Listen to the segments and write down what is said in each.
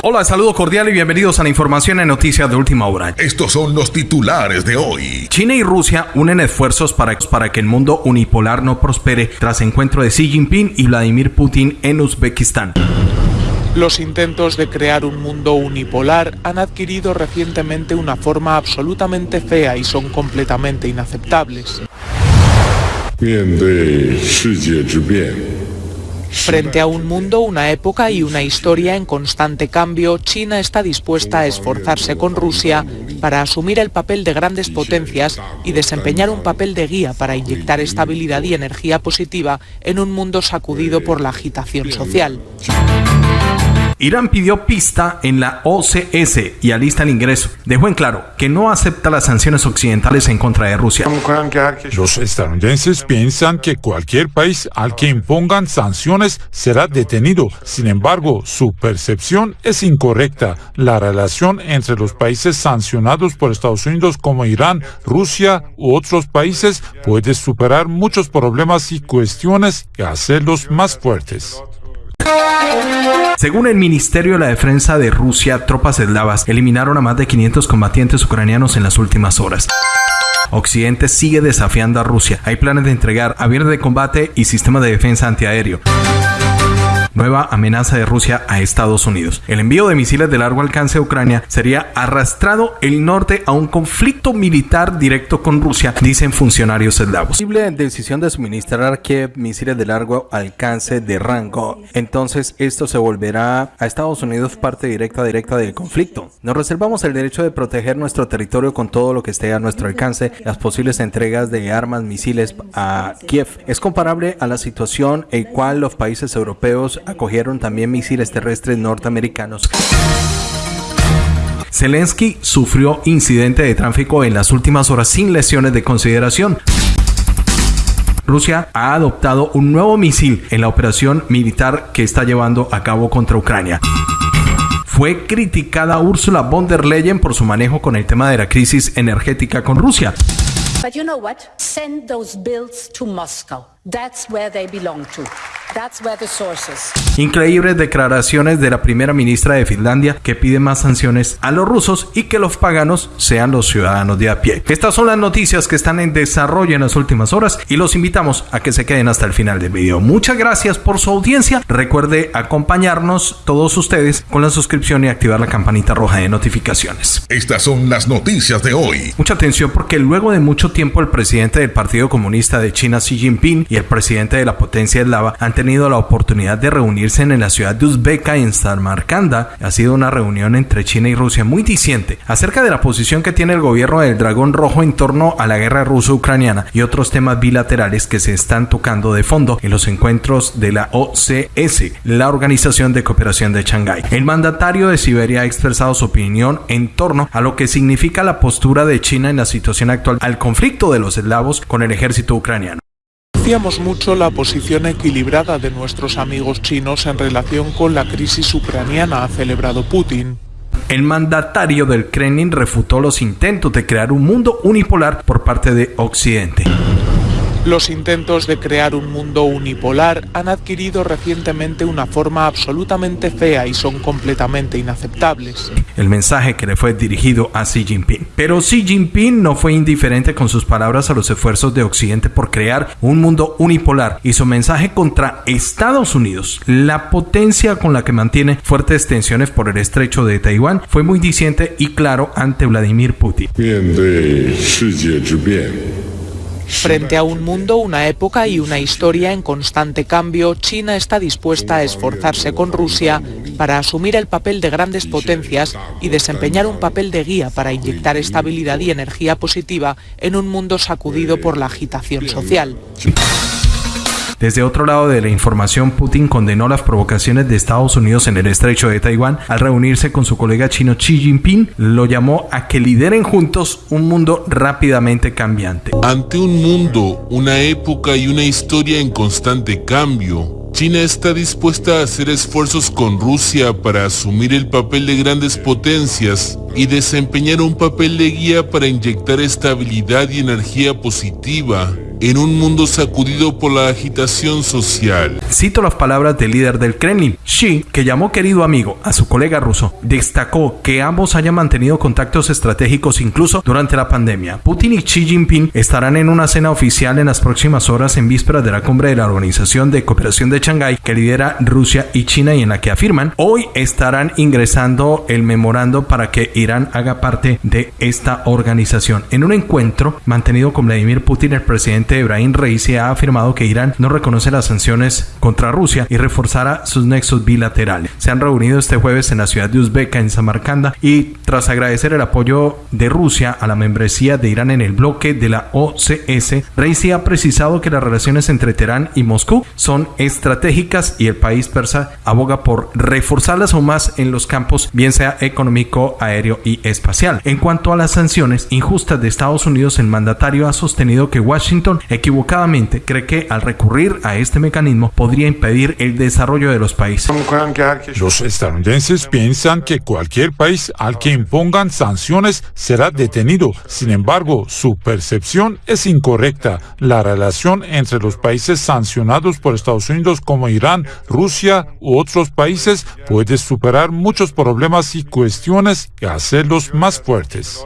Hola, saludo cordial y bienvenidos a la información en noticias de última hora. Estos son los titulares de hoy. China y Rusia unen esfuerzos para, para que el mundo unipolar no prospere tras encuentro de Xi Jinping y Vladimir Putin en Uzbekistán. Los intentos de crear un mundo unipolar han adquirido recientemente una forma absolutamente fea y son completamente inaceptables. Frente a un mundo, una época y una historia en constante cambio, China está dispuesta a esforzarse con Rusia para asumir el papel de grandes potencias y desempeñar un papel de guía para inyectar estabilidad y energía positiva en un mundo sacudido por la agitación social. Irán pidió pista en la OCS y alista el ingreso. Dejó en claro que no acepta las sanciones occidentales en contra de Rusia. Los estadounidenses piensan que cualquier país al que impongan sanciones será detenido. Sin embargo, su percepción es incorrecta. La relación entre los países sancionados por Estados Unidos como Irán, Rusia u otros países puede superar muchos problemas y cuestiones y hacerlos más fuertes. Según el Ministerio de la Defensa de Rusia, tropas eslavas eliminaron a más de 500 combatientes ucranianos en las últimas horas. Occidente sigue desafiando a Rusia. Hay planes de entregar aviones de combate y sistemas de defensa antiaéreo nueva amenaza de Rusia a Estados Unidos. El envío de misiles de largo alcance a Ucrania sería arrastrado el norte a un conflicto militar directo con Rusia, dicen funcionarios eslavos. Posible decisión de suministrar Kiev misiles de largo alcance de rango. Entonces esto se volverá a Estados Unidos parte directa directa del conflicto. Nos reservamos el derecho de proteger nuestro territorio con todo lo que esté a nuestro alcance. Las posibles entregas de armas, misiles a Kiev es comparable a la situación en cual los países europeos acogieron también misiles terrestres norteamericanos. Zelensky sufrió incidente de tráfico en las últimas horas sin lesiones de consideración. Rusia ha adoptado un nuevo misil en la operación militar que está llevando a cabo contra Ucrania. Fue criticada Ursula von der Leyen por su manejo con el tema de la crisis energética con Rusia. But you know what? Send those bills to Moscow. That's where they belong to. Increíbles declaraciones de la primera ministra de Finlandia que pide más sanciones a los rusos y que los paganos sean los ciudadanos de a pie. Estas son las noticias que están en desarrollo en las últimas horas y los invitamos a que se queden hasta el final del video. Muchas gracias por su audiencia. Recuerde acompañarnos todos ustedes con la suscripción y activar la campanita roja de notificaciones. Estas son las noticias de hoy. Mucha atención porque luego de mucho tiempo el presidente del Partido Comunista de China Xi Jinping y el presidente de la potencia eslava han tenido la oportunidad de reunirse en la ciudad de Uzbeka en Samarcanda. Ha sido una reunión entre China y Rusia muy diciente acerca de la posición que tiene el gobierno del Dragón Rojo en torno a la guerra ruso-ucraniana y otros temas bilaterales que se están tocando de fondo en los encuentros de la OCS, la Organización de Cooperación de Shanghái. El mandatario de Siberia ha expresado su opinión en torno a lo que significa la postura de China en la situación actual al conflicto de los eslavos con el ejército ucraniano mucho la posición equilibrada de nuestros amigos chinos en relación con la crisis ucraniana, ha celebrado Putin. El mandatario del Kremlin refutó los intentos de crear un mundo unipolar por parte de Occidente. Los intentos de crear un mundo unipolar han adquirido recientemente una forma absolutamente fea y son completamente inaceptables. El mensaje que le fue dirigido a Xi Jinping. Pero Xi Jinping no fue indiferente con sus palabras a los esfuerzos de Occidente por crear un mundo unipolar y su mensaje contra Estados Unidos, la potencia con la que mantiene fuertes tensiones por el estrecho de Taiwán, fue muy diciente y claro ante Vladimir Putin. Frente a un mundo, una época y una historia en constante cambio, China está dispuesta a esforzarse con Rusia para asumir el papel de grandes potencias y desempeñar un papel de guía para inyectar estabilidad y energía positiva en un mundo sacudido por la agitación social. Desde otro lado de la información, Putin condenó las provocaciones de Estados Unidos en el estrecho de Taiwán al reunirse con su colega chino Xi Jinping. Lo llamó a que lideren juntos un mundo rápidamente cambiante. Ante un mundo, una época y una historia en constante cambio, China está dispuesta a hacer esfuerzos con Rusia para asumir el papel de grandes potencias y desempeñar un papel de guía para inyectar estabilidad y energía positiva en un mundo sacudido por la agitación social. Cito las palabras del líder del Kremlin. Xi, que llamó querido amigo a su colega ruso, destacó que ambos hayan mantenido contactos estratégicos incluso durante la pandemia. Putin y Xi Jinping estarán en una cena oficial en las próximas horas en vísperas de la cumbre de la Organización de Cooperación de Shanghái que lidera Rusia y China y en la que afirman hoy estarán ingresando el memorando para que Irán haga parte de esta organización. En un encuentro mantenido con Vladimir Putin, el presidente Ibrahim Raisi ha afirmado que Irán no reconoce las sanciones contra Rusia y reforzará sus nexos bilaterales. Se han reunido este jueves en la ciudad de Uzbeka, en Samarcanda, y tras agradecer el apoyo de Rusia a la membresía de Irán en el bloque de la OCS, Raisi ha precisado que las relaciones entre Teherán y Moscú son estratégicas y el país persa aboga por reforzarlas aún más en los campos, bien sea económico, aéreo y espacial. En cuanto a las sanciones injustas de Estados Unidos, el mandatario ha sostenido que Washington equivocadamente cree que al recurrir a este mecanismo podría impedir el desarrollo de los países. Los estadounidenses piensan que cualquier país al que impongan sanciones será detenido. Sin embargo, su percepción es incorrecta. La relación entre los países sancionados por Estados Unidos como Irán, Rusia u otros países puede superar muchos problemas y cuestiones y hacerlos más fuertes.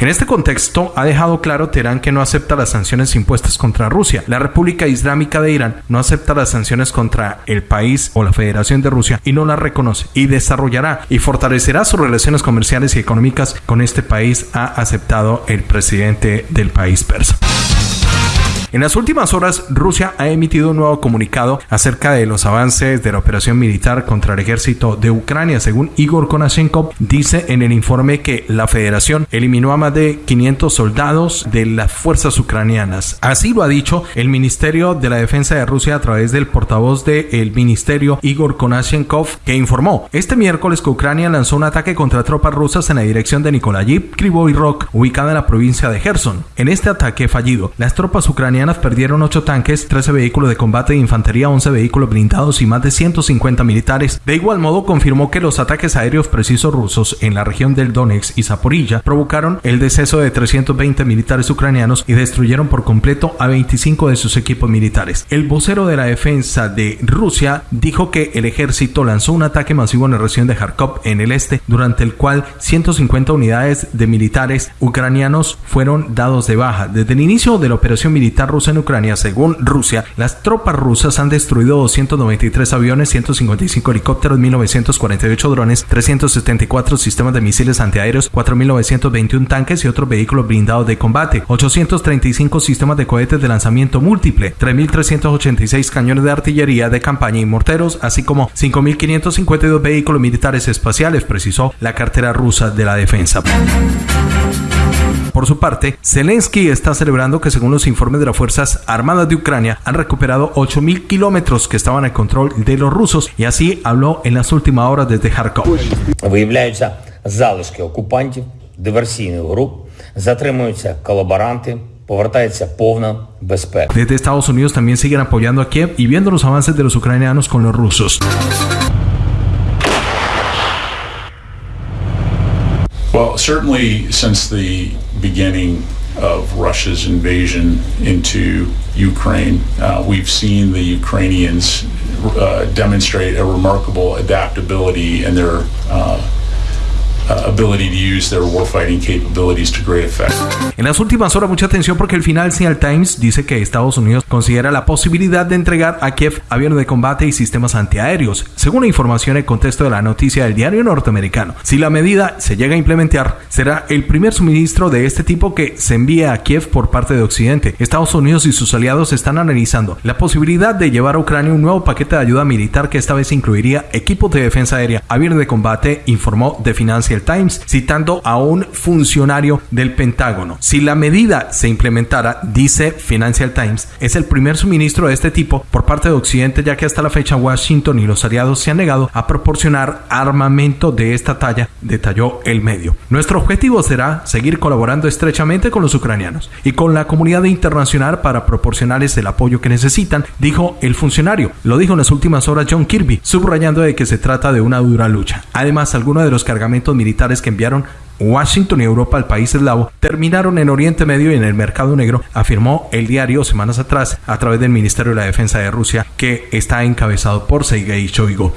En este contexto, ha dejado claro Teherán que no acepta las sanciones impuestas contra Rusia. La República Islámica de Irán no acepta las sanciones contra el país o la Federación de Rusia y no las reconoce y desarrollará y fortalecerá sus relaciones comerciales y económicas con este país, ha aceptado el presidente del país persa. En las últimas horas, Rusia ha emitido un nuevo comunicado acerca de los avances de la operación militar contra el ejército de Ucrania. Según Igor Konashenkov, dice en el informe que la federación eliminó a más de 500 soldados de las fuerzas ucranianas. Así lo ha dicho el Ministerio de la Defensa de Rusia a través del portavoz del ministerio Igor Konashenkov, que informó este miércoles que Ucrania lanzó un ataque contra tropas rusas en la dirección de Nikolayiv, Krivoy Rock, ubicada en la provincia de Gerson. En este ataque fallido, las tropas ucranianas perdieron 8 tanques, 13 vehículos de combate de infantería, 11 vehículos blindados y más de 150 militares. De igual modo, confirmó que los ataques aéreos precisos rusos en la región del Donetsk y Zaporilla provocaron el deceso de 320 militares ucranianos y destruyeron por completo a 25 de sus equipos militares. El vocero de la defensa de Rusia dijo que el ejército lanzó un ataque masivo en la región de Kharkov en el este, durante el cual 150 unidades de militares ucranianos fueron dados de baja. Desde el inicio de la operación militar rusa en Ucrania, según Rusia, las tropas rusas han destruido 293 aviones, 155 helicópteros, 1948 drones, 374 sistemas de misiles antiaéreos, 4921 tanques y otros vehículos blindados de combate, 835 sistemas de cohetes de lanzamiento múltiple, 3386 cañones de artillería de campaña y morteros, así como 5552 vehículos militares espaciales, precisó la cartera rusa de la defensa. Por su parte, Zelensky está celebrando que según los informes de las Fuerzas Armadas de Ucrania han recuperado 8.000 kilómetros que estaban al control de los rusos y así habló en las últimas horas desde Kharkov. Виявляються залишки окупантів, диверсійних груп, затримуються колаборанти, повертається повна безпека. Desde Estados Unidos también siguen apoyando a Kiev y viendo los avances de los ucranianos con los rusos. Certainly since the beginning of Russia's invasion into Ukraine, uh, we've seen the Ukrainians uh, demonstrate a remarkable adaptability in their uh, En las últimas horas, mucha atención porque el Financial Times dice que Estados Unidos considera la posibilidad de entregar a Kiev aviones de combate y sistemas antiaéreos. Según la información en contexto de la noticia del diario norteamericano, si la medida se llega a implementar, será el primer suministro de este tipo que se envía a Kiev por parte de Occidente. Estados Unidos y sus aliados están analizando la posibilidad de llevar a Ucrania un nuevo paquete de ayuda militar que esta vez incluiría equipos de defensa aérea, aviones de combate, informó The Financial Times, citando a un funcionario del Pentágono. Si la medida se implementara, dice Financial Times, es el primer suministro de este tipo por parte de Occidente, ya que hasta la fecha Washington y los aliados se han negado a proporcionar armamento de esta talla, detalló el medio. Nuestro objetivo será seguir colaborando estrechamente con los ucranianos y con la comunidad internacional para proporcionarles el apoyo que necesitan, dijo el funcionario. Lo dijo en las últimas horas John Kirby, subrayando de que se trata de una dura lucha. Además, algunos de los cargamentos militares militares que enviaron Washington y Europa al país eslavo terminaron en Oriente Medio y en el mercado negro, afirmó el diario semanas atrás a través del Ministerio de la Defensa de Rusia, que está encabezado por Sergei Shoigu.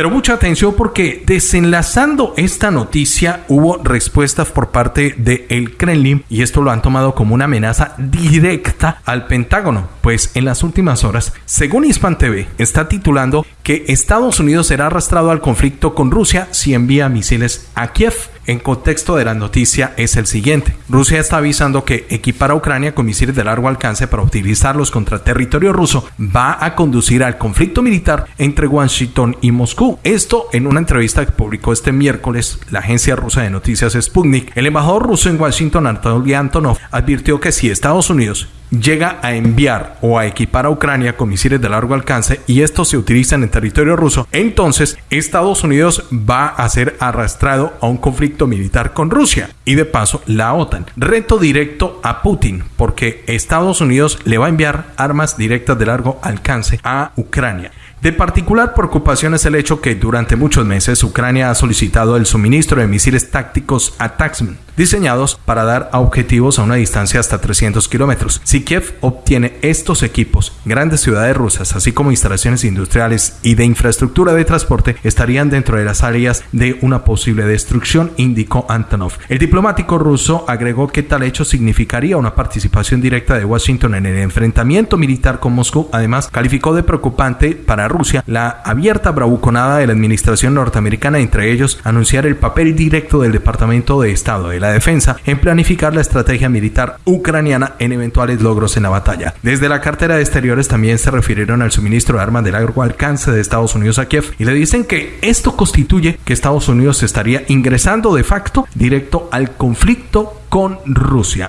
Pero mucha atención porque desenlazando esta noticia hubo respuestas por parte del el Kremlin y esto lo han tomado como una amenaza directa al Pentágono, pues en las últimas horas, según Hispan TV, está titulando que Estados Unidos será arrastrado al conflicto con Rusia si envía misiles a Kiev en contexto de la noticia es el siguiente. Rusia está avisando que equipar a Ucrania con misiles de largo alcance para utilizarlos contra territorio ruso va a conducir al conflicto militar entre Washington y Moscú. Esto en una entrevista que publicó este miércoles la agencia rusa de noticias Sputnik. El embajador ruso en Washington, Anatoly Antonov, advirtió que si Estados Unidos llega a enviar o a equipar a Ucrania con misiles de largo alcance y estos se utilizan en territorio ruso, entonces Estados Unidos va a ser arrastrado a un conflicto militar con Rusia y de paso la OTAN. Reto directo a Putin porque Estados Unidos le va a enviar armas directas de largo alcance a Ucrania. De particular preocupación es el hecho que durante muchos meses Ucrania ha solicitado el suministro de misiles tácticos Ataxman, diseñados para dar objetivos a una distancia hasta 300 kilómetros. Si Kiev obtiene estos equipos, grandes ciudades rusas, así como instalaciones industriales y de infraestructura de transporte, estarían dentro de las áreas de una posible destrucción, indicó Antonov. El diplomático ruso agregó que tal hecho significaría una participación directa de Washington en el enfrentamiento militar con Moscú. Además, calificó de preocupante para Rusia la abierta bravuconada de la administración norteamericana, entre ellos anunciar el papel directo del Departamento de Estado de la Defensa en planificar la estrategia militar ucraniana en eventuales logros en la batalla. Desde la cartera de exteriores también se refirieron al suministro de armas de largo alcance de Estados Unidos a Kiev y le dicen que esto constituye que Estados Unidos estaría ingresando de facto directo al conflicto con Rusia.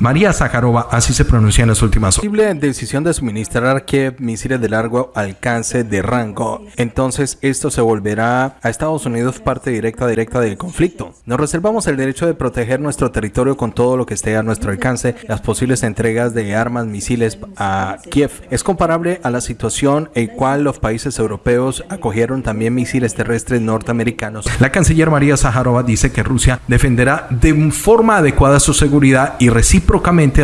María Zakharova, así se pronuncia en las últimas horas. Posible decisión de suministrar Kiev misiles de largo alcance de rango. Entonces esto se volverá a Estados Unidos parte directa directa del conflicto. Nos reservamos el derecho de proteger nuestro territorio con todo lo que esté a nuestro alcance. Las posibles entregas de armas, misiles a Kiev es comparable a la situación en cual los países europeos acogieron también misiles terrestres norteamericanos. La canciller María Zakharova dice que Rusia defenderá de forma adecuada su seguridad y recíproca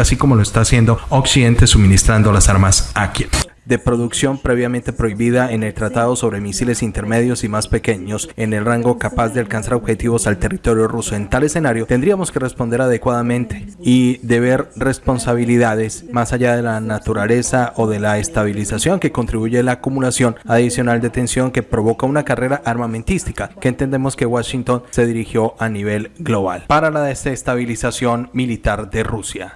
así como lo está haciendo Occidente suministrando las armas a Kiev de producción previamente prohibida en el Tratado sobre Misiles Intermedios y más pequeños en el rango capaz de alcanzar objetivos al territorio ruso. En tal escenario tendríamos que responder adecuadamente y deber responsabilidades más allá de la naturaleza o de la estabilización que contribuye a la acumulación adicional de tensión que provoca una carrera armamentística que entendemos que Washington se dirigió a nivel global para la desestabilización militar de Rusia.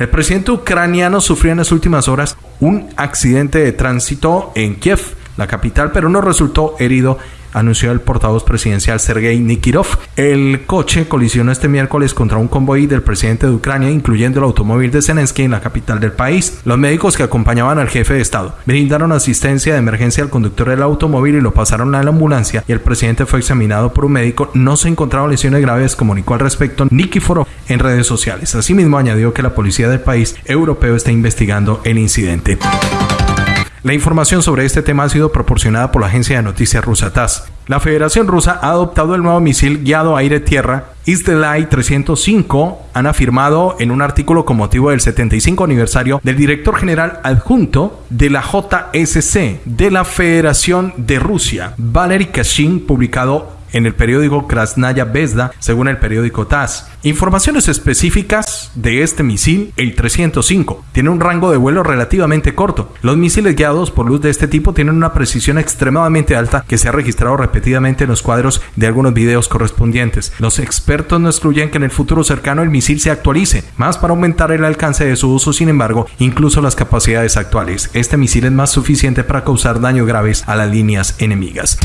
El presidente ucraniano sufrió en las últimas horas un accidente de tránsito en Kiev, la capital, pero no resultó herido anunció el portavoz presidencial Sergei Nikirov. El coche colisionó este miércoles contra un convoy del presidente de Ucrania, incluyendo el automóvil de Zelensky en la capital del país. Los médicos que acompañaban al jefe de Estado brindaron asistencia de emergencia al conductor del automóvil y lo pasaron a la ambulancia y el presidente fue examinado por un médico. No se encontraron lesiones graves, comunicó al respecto Nikiforov en redes sociales. Asimismo, añadió que la policía del país europeo está investigando el incidente. La información sobre este tema ha sido proporcionada por la agencia de noticias rusa TASS. La Federación Rusa ha adoptado el nuevo misil guiado aire-tierra Isdelai 305 han afirmado en un artículo con motivo del 75 aniversario del director general adjunto de la JSC de la Federación de Rusia, Valery Kashin, publicado en el periódico Krasnaya Bezda, según el periódico TASS. Informaciones específicas de este misil, el 305, tiene un rango de vuelo relativamente corto. Los misiles guiados por luz de este tipo tienen una precisión extremadamente alta que se ha registrado repetidamente en los cuadros de algunos videos correspondientes. Los expertos no excluyen que en el futuro cercano el misil se actualice, más para aumentar el alcance de su uso, sin embargo, incluso las capacidades actuales. Este misil es más suficiente para causar daños graves a las líneas enemigas.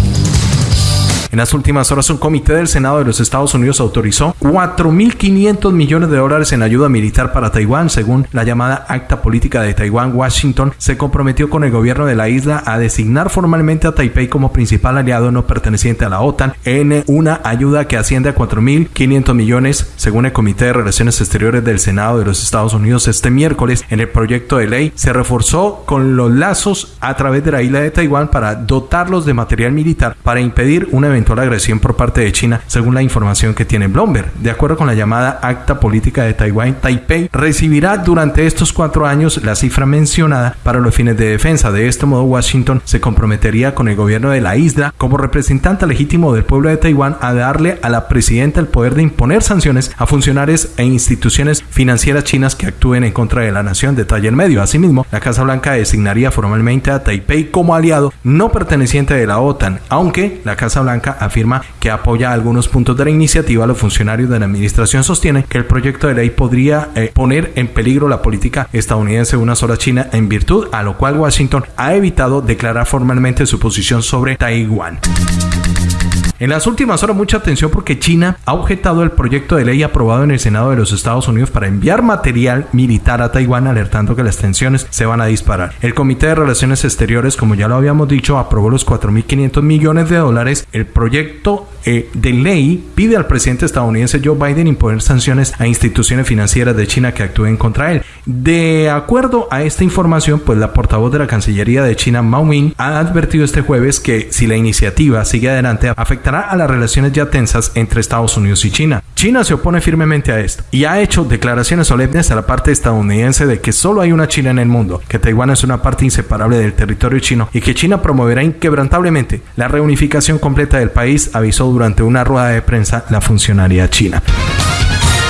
En las últimas horas, un comité del Senado de los Estados Unidos autorizó 4.500 millones de dólares en ayuda militar para Taiwán, según la llamada Acta Política de Taiwán. Washington se comprometió con el gobierno de la isla a designar formalmente a Taipei como principal aliado no perteneciente a la OTAN en una ayuda que asciende a 4.500 millones, según el Comité de Relaciones Exteriores del Senado de los Estados Unidos. Este miércoles, en el proyecto de ley, se reforzó con los lazos a través de la isla de Taiwán para dotarlos de material militar para impedir una eventual agresión por parte de China, según la información que tiene Bloomberg. De acuerdo con la llamada Acta Política de Taiwán, Taipei recibirá durante estos cuatro años la cifra mencionada para los fines de defensa. De este modo, Washington se comprometería con el gobierno de la isla como representante legítimo del pueblo de Taiwán a darle a la presidenta el poder de imponer sanciones a funcionarios e instituciones financieras chinas que actúen en contra de la nación, detalle el medio. Asimismo, la Casa Blanca designaría formalmente a Taipei como aliado no perteneciente de la OTAN, aunque la Casa Blanca afirma que apoya algunos puntos de la iniciativa. Los funcionarios de la administración sostienen que el proyecto de ley podría eh, poner en peligro la política estadounidense una sola China en virtud a lo cual Washington ha evitado declarar formalmente su posición sobre Taiwán. En las últimas horas mucha atención porque China ha objetado el proyecto de ley aprobado en el Senado de los Estados Unidos para enviar material militar a Taiwán alertando que las tensiones se van a disparar. El Comité de Relaciones Exteriores, como ya lo habíamos dicho, aprobó los 4.500 millones de dólares. El proyecto eh, de ley pide al presidente estadounidense Joe Biden imponer sanciones a instituciones financieras de China que actúen contra él. De acuerdo a esta información, pues la portavoz de la Cancillería de China, Mao Ming, ha advertido este jueves que si la iniciativa sigue adelante a las relaciones ya tensas entre Estados Unidos y China. China se opone firmemente a esto y ha hecho declaraciones solemnes a la parte estadounidense de que solo hay una China en el mundo, que Taiwán es una parte inseparable del territorio chino y que China promoverá inquebrantablemente la reunificación completa del país, avisó durante una rueda de prensa la funcionaria china.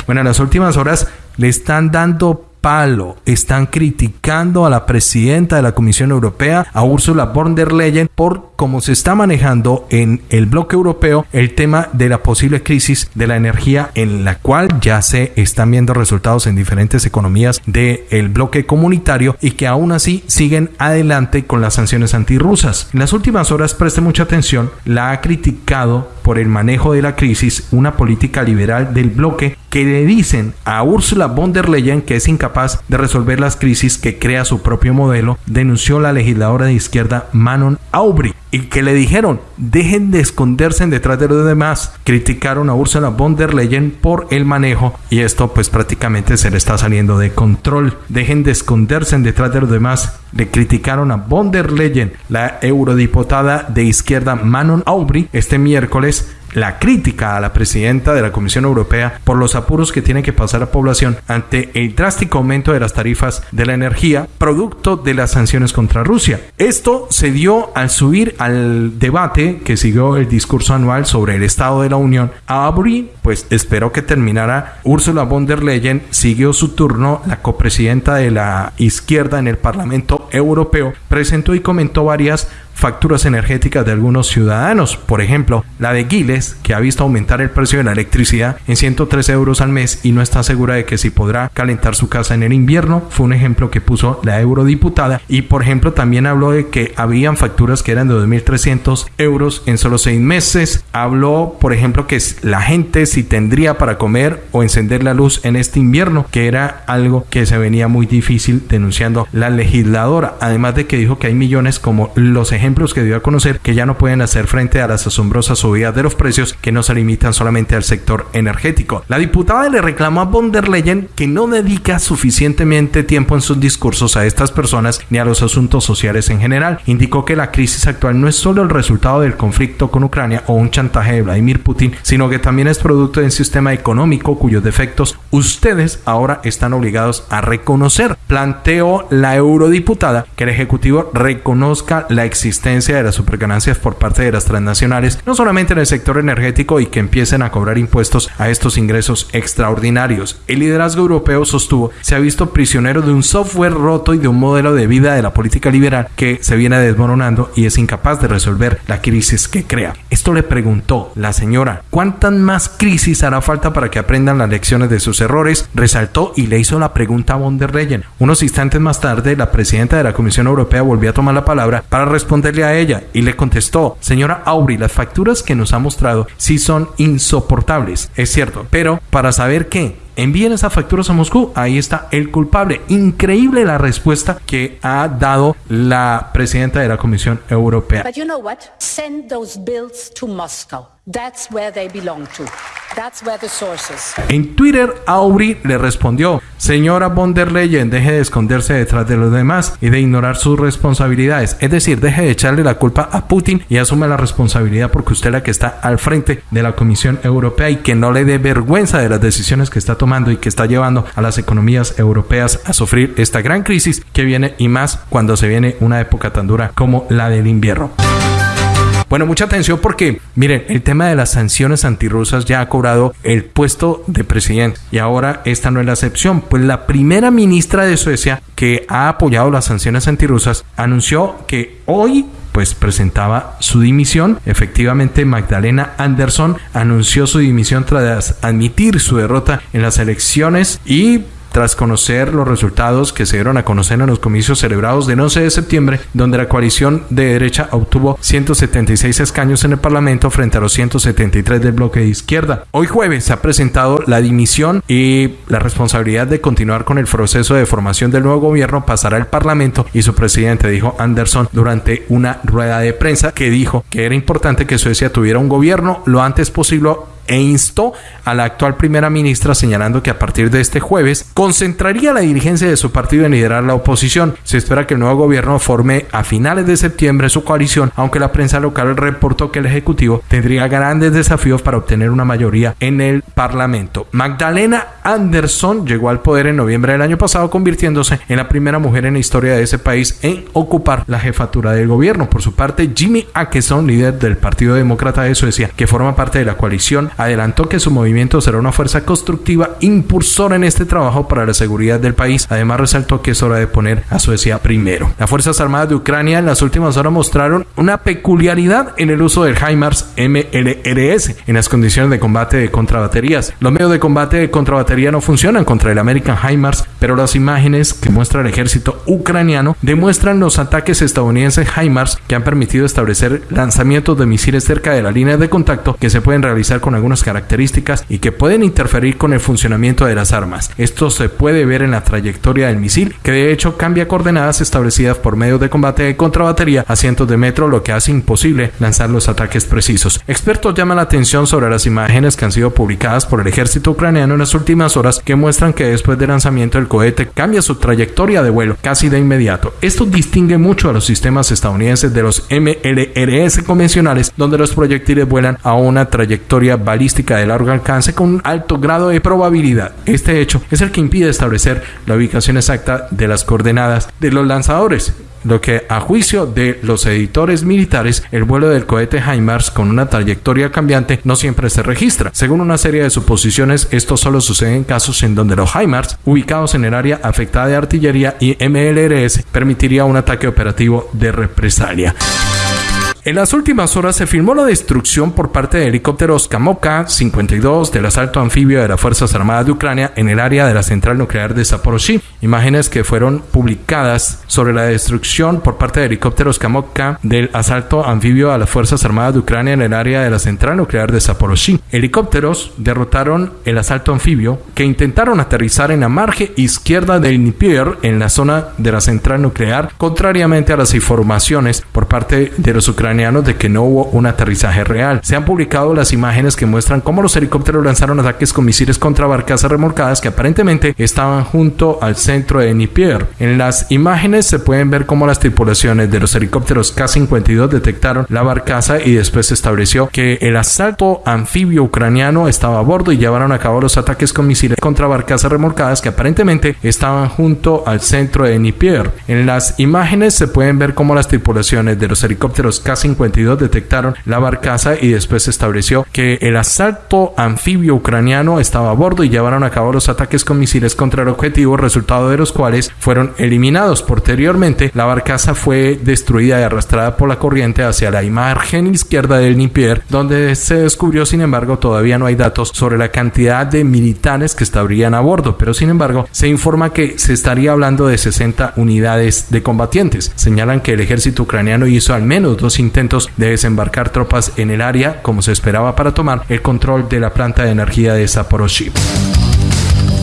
Bueno, en las últimas horas le están dando palo. Están criticando a la presidenta de la Comisión Europea, a Ursula von der Leyen, por cómo se está manejando en el bloque europeo el tema de la posible crisis de la energía en la cual ya se están viendo resultados en diferentes economías del bloque comunitario y que aún así siguen adelante con las sanciones antirrusas. En las últimas horas, preste mucha atención, la ha criticado por el manejo de la crisis una política liberal del bloque que le dicen a Ursula von der Leyen que es incapaz de resolver las crisis que crea su propio modelo, denunció la legisladora de izquierda Manon Aubry y que le dijeron dejen de esconderse detrás de los demás. Criticaron a Ursula von der Leyen por el manejo y esto pues prácticamente se le está saliendo de control. Dejen de esconderse detrás de los demás. Le criticaron a von der Leyen, la eurodiputada de izquierda Manon Aubry, este miércoles la crítica a la presidenta de la Comisión Europea por los apuros que tiene que pasar la población ante el drástico aumento de las tarifas de la energía producto de las sanciones contra Rusia. Esto se dio al subir al debate que siguió el discurso anual sobre el Estado de la Unión. A Aubry, pues esperó que terminara Ursula von der Leyen, siguió su turno, la copresidenta de la izquierda en el Parlamento Europeo, presentó y comentó varias facturas energéticas de algunos ciudadanos. Por ejemplo, la de Giles, que ha visto aumentar el precio de la electricidad en 103 euros al mes y no está segura de que si podrá calentar su casa en el invierno. Fue un ejemplo que puso la eurodiputada. Y por ejemplo, también habló de que habían facturas que eran de 2.300 euros en solo seis meses. Habló, por ejemplo, que la gente si tendría para comer o encender la luz en este invierno, que era algo que se venía muy difícil denunciando la legisladora. Además de que dijo que hay millones como los ejemplos que dio a conocer que ya no pueden hacer frente a las asombrosas subidas de los precios que no se limitan solamente al sector energético. La diputada le reclamó a von der Leyen que no dedica suficientemente tiempo en sus discursos a estas personas ni a los asuntos sociales en general. Indicó que la crisis actual no es solo el resultado del conflicto con Ucrania o un chantaje de Vladimir Putin, sino que también es producto de un sistema económico cuyos defectos ustedes ahora están obligados a reconocer. Planteó la eurodiputada que el Ejecutivo reconozca la existencia de las superganancias por parte de las transnacionales, no solamente en el sector energético y que empiecen a cobrar impuestos a estos ingresos extraordinarios. El liderazgo europeo sostuvo se ha visto prisionero de un software roto y de un modelo de vida de la política liberal que se viene desmoronando y es incapaz de resolver la crisis que crea. Esto le preguntó la señora, ¿cuántas más crisis hará falta para que aprendan las lecciones de sus errores? Resaltó y le hizo la pregunta a von der Leyen. Unos instantes más tarde, la presidenta de la Comisión Europea volvió a tomar la palabra para responder responderle a ella y le contestó, señora Aubrey, las facturas que nos ha mostrado sí son insoportables, es cierto, pero para saber qué, envíen esas facturas a Moscú. Ahí está el culpable. Increíble la respuesta que ha dado la presidenta de la Comisión Europea. But you know what? Send those bills to Moscow. That's where they belong to. That's where the. En Twitter, Aubrey le respondió, señora von der Leyen, deje de esconderse detrás de los demás y de ignorar sus responsabilidades. Es decir, deje de echarle la culpa a Putin y asume la responsabilidad porque usted es la que está al frente de la Comisión Europea y que no le dé vergüenza de las decisiones que está tomando y que está llevando a las economías europeas a sufrir esta gran crisis que viene y más cuando se viene una época tan dura como la del invierno. Bueno, mucha atención porque, miren, el tema de las sanciones antirrusas ya ha cobrado el puesto de presidente y ahora esta no es la excepción, pues la primera ministra de Suecia que ha apoyado las sanciones antirrusas anunció que hoy pues presentaba su dimisión. Efectivamente, Magdalena Anderson anunció su dimisión tras admitir su derrota en las elecciones y tras conocer los resultados que se dieron a conocer en los comicios celebrados del 11 de septiembre, donde la coalición de derecha obtuvo 176 escaños en el Parlamento frente a los 173 del bloque de izquierda. Hoy jueves se ha presentado la dimisión y la responsabilidad de continuar con el proceso de formación del nuevo gobierno pasará al Parlamento y su presidente dijo Anderson durante una rueda de prensa que dijo que era importante que Suecia tuviera un gobierno lo antes posible e instó a la actual primera ministra señalando que a partir de este jueves concentraría la dirigencia de su partido en liderar la oposición. Se espera que el nuevo gobierno forme a finales de septiembre su coalición, aunque la prensa local reportó que el Ejecutivo tendría grandes desafíos para obtener una mayoría en el Parlamento. Magdalena Anderson llegó al poder en noviembre del año pasado, convirtiéndose en la primera mujer en la historia de ese país en ocupar la jefatura del gobierno. Por su parte, Jimmy Akeson, líder del Partido Demócrata de Suecia, que forma parte de la coalición, adelantó que su movimiento será una fuerza constructiva impulsora en este trabajo para la seguridad del país. Además, resaltó que es hora de poner a Suecia primero. Las Fuerzas Armadas de Ucrania en las últimas horas mostraron una peculiaridad en el uso del HIMARS MLRS en las condiciones de combate de contrabaterías. Los medios de combate de contrabatería no funcionan contra el American HIMARS, pero las imágenes que muestra el ejército ucraniano demuestran los ataques estadounidenses HIMARS que han permitido establecer lanzamientos de misiles cerca de la línea de contacto que se pueden realizar con algunas características y que pueden interferir con el funcionamiento de las armas. Esto se puede ver en la trayectoria del misil, que de hecho cambia coordenadas establecidas por medios de combate de contrabatería a cientos de metros, lo que hace imposible lanzar los ataques precisos. Expertos llaman la atención sobre las imágenes que han sido publicadas por el ejército ucraniano en las últimas horas que muestran que después del lanzamiento del cohete cambia su trayectoria de vuelo casi de inmediato. Esto distingue mucho a los sistemas estadounidenses de los MLRS convencionales, donde los proyectiles vuelan a una trayectoria balística de largo alcance con un alto grado de probabilidad. Este hecho es el que impide establecer la ubicación exacta de las coordenadas de los lanzadores lo que a juicio de los editores militares, el vuelo del cohete HIMARS con una trayectoria cambiante no siempre se registra. Según una serie de suposiciones, esto solo sucede en casos en donde los HIMARS, ubicados en el área afectada de artillería y MLRS, permitiría un ataque operativo de represalia. En las últimas horas se filmó la destrucción por parte de helicópteros Kamoka 52 del asalto anfibio de las Fuerzas Armadas de Ucrania en el área de la central nuclear de Zaporozhye. Imágenes que fueron publicadas sobre la destrucción por parte de helicópteros Kamoka del asalto anfibio a las Fuerzas Armadas de Ucrania en el área de la central nuclear de Zaporozhye. Helicópteros derrotaron el asalto anfibio que intentaron aterrizar en la margen izquierda del Dnieper en la zona de la central nuclear, contrariamente a las informaciones por parte de los ucranianos de que no hubo un aterrizaje real. Se han publicado las imágenes que muestran cómo los helicópteros lanzaron ataques con misiles contra barcazas remolcadas que aparentemente estaban junto al centro de Dnieper. En las imágenes se pueden ver cómo las tripulaciones de los helicópteros K-52 detectaron la barcaza y después se estableció que el asalto anfibio ucraniano estaba a bordo y llevaron a cabo los ataques con misiles contra barcazas remolcadas que aparentemente estaban junto al centro de Dnieper. En las imágenes se pueden ver cómo las tripulaciones de los helicópteros K-52 K-52 detectaron la barcaza y después se estableció que el asalto anfibio ucraniano estaba a bordo y llevaron a cabo los ataques con misiles contra el objetivo, resultado de los cuales fueron eliminados. Posteriormente, la barcaza fue destruida y arrastrada por la corriente hacia la imagen izquierda del Nipier, donde se descubrió, sin embargo, todavía no hay datos sobre la cantidad de militares que estarían a bordo, pero sin embargo, se informa que se estaría hablando de 60 unidades de combatientes. Señalan que el ejército ucraniano hizo al menos dos intentos de desembarcar tropas en el área, como se esperaba para tomar el control de la planta de energía de Zaporozhye.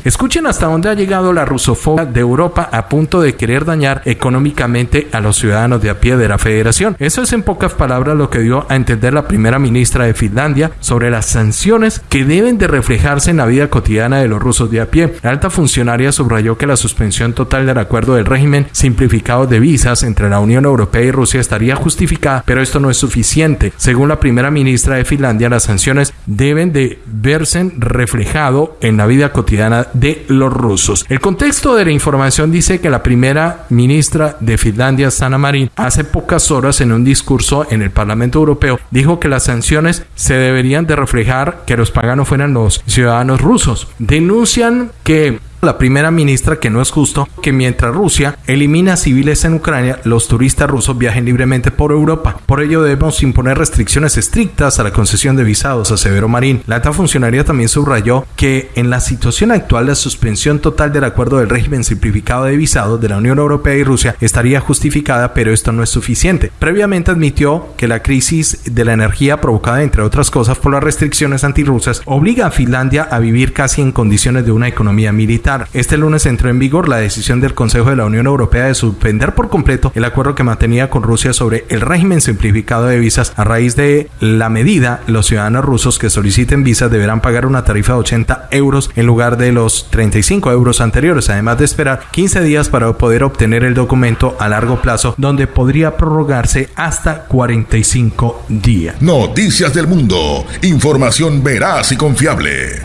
Escuchen hasta dónde ha llegado la rusofobia de Europa a punto de querer dañar económicamente a los ciudadanos de a pie de la federación. Eso es en pocas palabras lo que dio a entender la primera ministra de Finlandia sobre las sanciones que deben de reflejarse en la vida cotidiana de los rusos de a pie. La alta funcionaria subrayó que la suspensión total del acuerdo del régimen simplificado de visas entre la Unión Europea y Rusia estaría justificada, pero esto no es suficiente. Según la primera ministra de Finlandia, las sanciones deben de verse reflejado en la vida cotidiana de los rusos. El contexto de la información dice que la primera ministra de Finlandia, Sana Marin, hace pocas horas en un discurso en el Parlamento Europeo dijo que las sanciones se deberían de reflejar que los paganos fueran los ciudadanos rusos. Denuncian que la primera ministra que no es justo que mientras Rusia elimina civiles en Ucrania, los turistas rusos viajen libremente por Europa. Por ello debemos imponer restricciones estrictas a la concesión de visados, aseveró Marín. La alta funcionaria también subrayó que en la situación actual la suspensión total del acuerdo del régimen simplificado de visados de la Unión Europea y Rusia estaría justificada, pero esto no es suficiente. Previamente admitió que la crisis de la energía provocada entre otras cosas por las restricciones antirrusas obliga a Finlandia a vivir casi en condiciones de una economía militar este lunes entró en vigor la decisión del Consejo de la Unión Europea de suspender por completo el acuerdo que mantenía con Rusia sobre el régimen simplificado de visas. A raíz de la medida, los ciudadanos rusos que soliciten visas deberán pagar una tarifa de 80 euros en lugar de los 35 euros anteriores, además de esperar 15 días para poder obtener el documento a largo plazo, donde podría prorrogarse hasta 45 días. Noticias del Mundo. Información veraz y confiable.